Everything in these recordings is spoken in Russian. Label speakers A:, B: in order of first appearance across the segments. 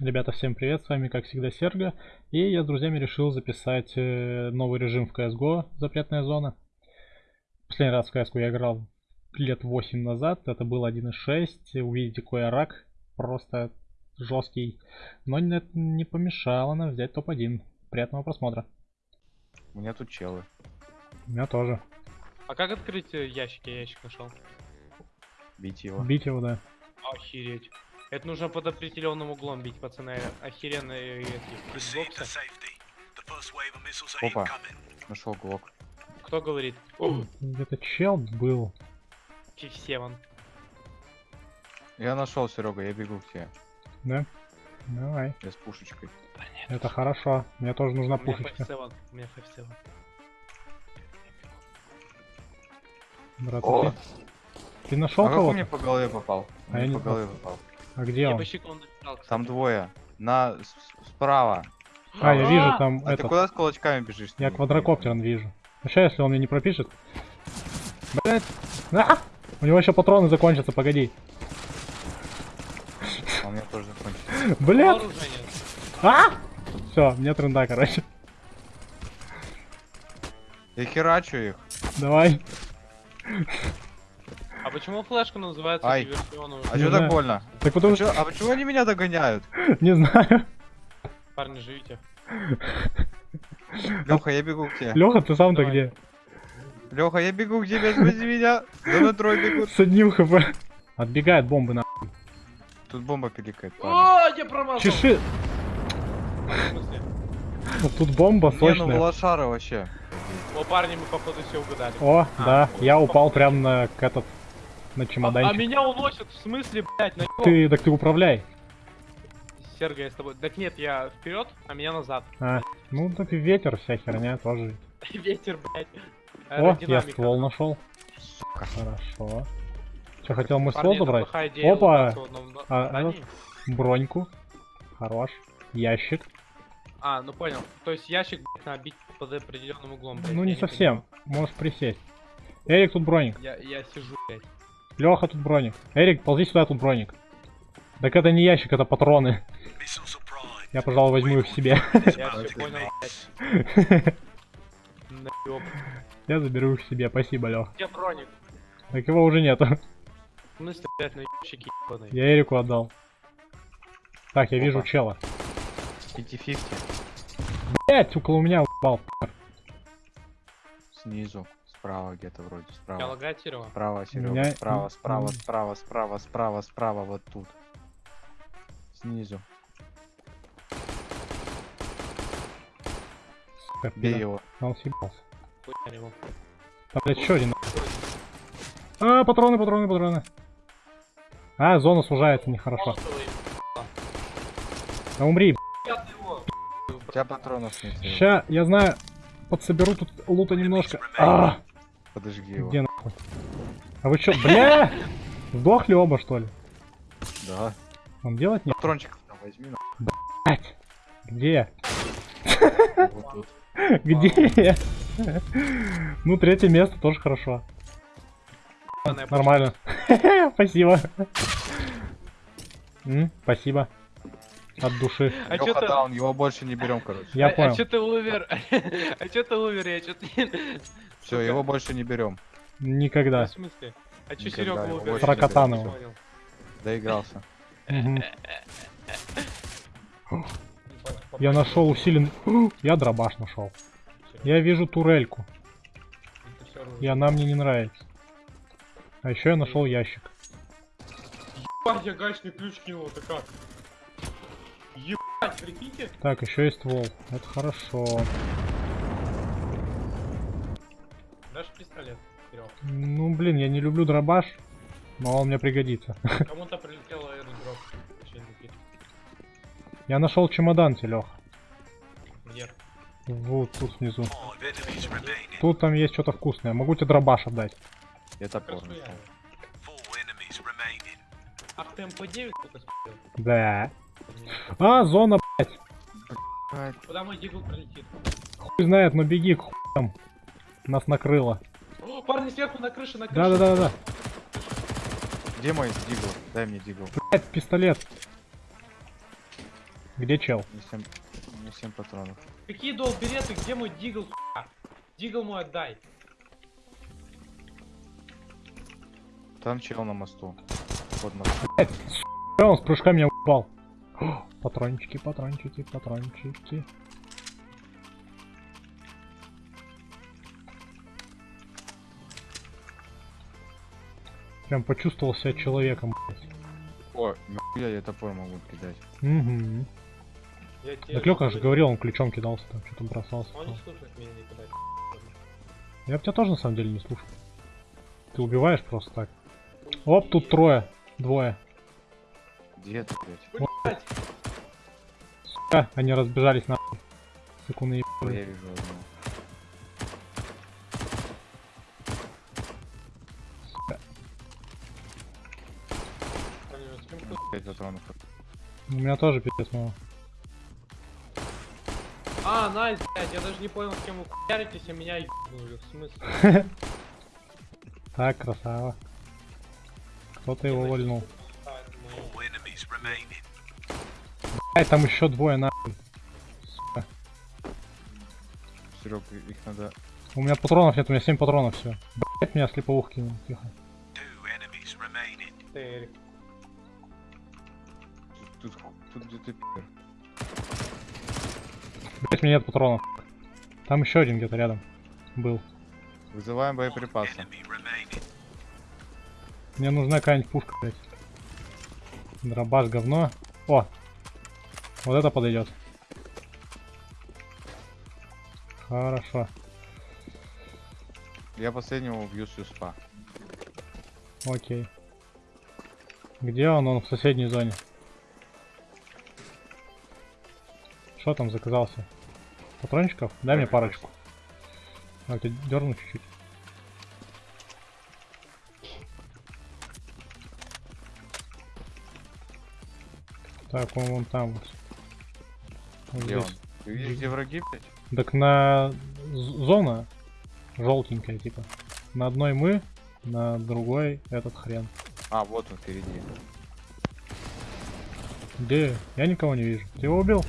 A: Ребята, всем привет, с вами как всегда Серго, и я с друзьями решил записать э, новый режим в CSGO, запретная зона. Последний раз в CSGO я играл лет 8 назад, это был 1.6, увидите какой рак, просто жесткий, но это не помешало нам взять топ-1. Приятного просмотра.
B: У меня тут челы.
A: У меня тоже.
C: А как открыть э, ящик? Я ящик нашел.
B: Бить его.
A: Бить его, да.
C: Охереть. Это нужно под определенным углом бить, пацаны. Охеренные эти хитбоксы.
B: Опа. Нашел глок.
C: Кто говорит?
A: Где-то чел был.
C: Фифсеван.
B: Я нашел, Серега, я бегу к тебе.
A: Да? Давай.
B: Я с пушечкой.
A: Это хорошо. Мне тоже нужна
C: У меня
A: пушечка.
C: У меня Фифсеван.
A: Брат,
B: О!
A: ты, ты нашел
B: А
A: кого-то?
B: мне по голове попал?
A: А я
B: мне
A: не
B: по голове попал.
A: А где он?
B: Там двое. На справа.
A: А, я вижу
C: А!
A: там
B: А ты
A: этот.
B: куда с кулачками бежишь?
A: Я квадрокоптером вижу. Ну сейчас, если он мне не пропишет. Блять! А! У него еще патроны закончатся, погоди.
B: А У меня тоже закончится.
A: Блять! А! Все, мне тренда, короче.
B: Я херачу их.
A: Давай.
C: А почему флешка называется
B: Ай.
C: диверсионную?
B: А что так больно?
A: Так потому что...
B: Чё- а почему они меня догоняют?
A: Не знаю.
C: Парни, живите.
B: Леха, я бегу к тебе.
A: Леха, ты сам-то где?
B: Леха, я бегу к тебе, спаси меня. Да на трое бегут.
A: С одним хп. Отбегает бомбы на.
B: Тут бомба пиликает.
C: О, я промазал.
A: Чеши. Тут бомба
B: Не, ну
A: сочная.
B: лошара вообще.
C: О, парни, мы походу все угадали.
A: О,
C: А,
A: да, я упал прям на этот на
C: А, а
A: чемоданчик.
C: меня уносят, в смысле, блядь, на
A: Ты, так ты управляй.
C: Серго, я с тобой. Так нет, я вперед, а меня назад.
A: А, ну так и ветер, вся херня тоже.
C: Ветер, блядь.
A: О, я ствол нашел.
B: Сука.
A: Хорошо. Че, хотел мой ствол забрать? Опа! А. Броньку. Хорош. Ящик.
C: А, ну понял. То есть ящик блядь, надо бить под определенным углом. блядь,
A: Ну не совсем. Можешь присесть. Эрик, тут броник.
C: Я, я сижу, блядь.
A: Леха, тут броник. Эрик, ползи сюда, тут броник. Так это не ящик, это патроны. Я, пожалуй, возьму их себе.
C: Я
A: заберу их себе. Спасибо, Лех.
C: Где броник?
A: Так его уже нету.
C: На ебаный.
A: Я Эрику отдал. Так, я вижу чела.
B: 50-50.
A: Блять, около меня упал.
B: Снизу. Справа где-то вроде.
C: Я
B: Справа.
C: лагает Серега?
B: Справа, Серега.
A: меня-
B: Справа, справа, справа, справа, справа, справа, вот тут. Снизу.
A: Сука,
B: Бей его.
A: Он съебался. Там, блядь, еще один. А, патроны, патроны, патроны. А, зона сужается, нехорошо.
C: Молотовый.
A: А умри.
C: Я.
B: У тебя патронов нет.
A: Ща, я знаю, подсоберу тут лута немножко. А,
B: Подожги его.
A: где нахуй? А вы чё, бля? Сдохли оба, что ли?
B: Да.
A: Вам делать не...
B: Патрончиков там возьми. на-
A: Блядь. Где?
B: Вот тут.
A: Где? Ну, третье место тоже хорошо. Нормально. Спасибо. Спасибо. От души.
C: А
B: Леха
C: ты...
B: даун, его больше не берем, короче.
A: Я
C: а,
A: понял.
C: А чё ты умер? А чё ты умер? Я ты...
B: Все, его больше не берем.
A: Никогда.
C: В смысле? А
B: Никогда
C: Серега
B: больше
A: Про.
C: Понял.
B: Доигрался.
A: Я нашел усиленный... Я дробаш нашел. Я вижу турельку. И она мне не нравится. А еще я нашел ящик.
C: Ебать, я гаечный ключ кинул, это как? Ебать, прикиньте?
A: Так, еще есть ствол. Это хорошо.
C: Серег?
A: Ну, блин, я не люблю дробаш, но он мне пригодится.
C: Кому-то прилетел аэродроп.
A: Я нашел чемодан, Леха.
C: Где?
A: Вот тут внизу. Тут там есть что-то вкусное. Могу тебе дробаш отдать.
B: Я топор нашел.
C: Ах, ты МП-9 только спел?
A: Да. А, зона, блядь.
C: Куда мой дигл пролетит?
A: Хуй знает, но беги к хуям. Нас накрыло.
C: Парни сверху на крыше, на крыше.
A: Да-да-да-да.
B: Где мой дигл? Дай мне дигл.
A: Блядь, пистолет. Где чел?
B: Не 7, не 7 патронов.
C: Какие дол береты, где мой дигл, сука? Дигл мой отдай.
B: Там чел на мосту. Под мостом.
A: Э, Он с прыжка меня упал. Патрончики, патрончики, патрончики. Прям почувствовал себя человеком, блядь.
B: О, нахуя я топор могу кидать.
A: Угу.
C: Я тебе
A: Так Лёка же говорил, он ключом кидался там, что-то бросался.
C: Он не слушает меня никогда.
A: Я бы тебя тоже на самом деле не слушал. Ты убиваешь просто так. Оп, тут трое. Двое.
B: Где ты, блядь?
C: Блять,
A: Сука, они разбежались нахуй. Секунды
B: О, я вижу одного. 5 патронов.
A: У меня тоже пипец мало.
C: А, найс, блядь, я даже не понял, с кем вы хуяритесь, а меня ебнули. В смысле?
A: Так, красава. Кто-то его вольнул.
C: А.
A: Ай, там еще двое нахуй. Сука.
B: Серег, их надо...
A: У меня патронов нет, у меня 7 патронов все. Блять, меня слеповух кинул. Тихо.
B: Тут, тут, тут где ты пидор.
A: Блять, у меня нет патронов. Там еще один где-то рядом был.
B: Вызываем боеприпасы.
A: Мне нужна какая-нибудь пушка, блять. Дробаш говно. О! Вот это подойдет. Хорошо.
B: Я последнего убью с юспа.
A: Окей. Где он? Он в соседней зоне. Что там заказался? Патрончиков? Дай мне парочку. А, ты дерну чуть-чуть. Так, он вон там вот.
B: Где он?
A: здесь.
B: Ты видишь, где враги, блядь?
A: Так на зона желтенькая, типа. На одной мы, на другой этот хрен.
B: А, вот он впереди.
A: Где? Я никого не вижу. Ты его убил?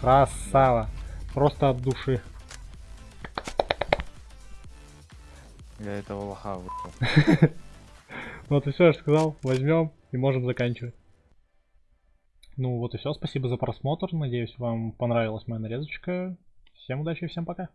A: Красава. Просто от души.
B: Я этого лоха вышел.
A: Вот и все, я же сказал. Возьмем и можем заканчивать. Ну вот и все. Спасибо за просмотр. Надеюсь, вам понравилась моя нарезочка. Всем удачи и всем пока.